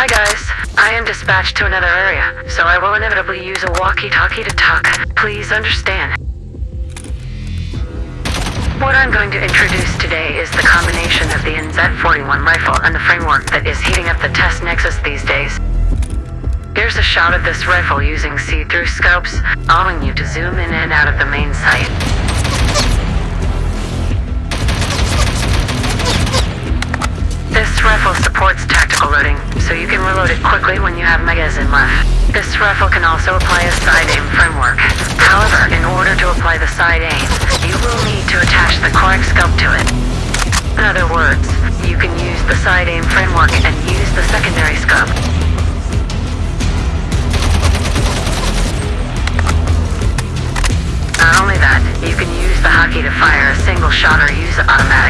Hi guys, I am dispatched to another area, so I will inevitably use a walkie-talkie to talk. Please understand. What I'm going to introduce today is the combination of the NZ-41 rifle and the framework that is heating up the test nexus these days. Here's a shot of this rifle using see-through scopes, allowing you to zoom in and out of the main sight. This rifle supports it quickly when you have magazine left. This rifle can also apply a side aim framework. However, in order to apply the side aim, you will need to attach the correct scope to it. In other words, you can use the side aim framework and use the secondary scope. Not only that, you can use the hockey to fire a single shot or use an automatic.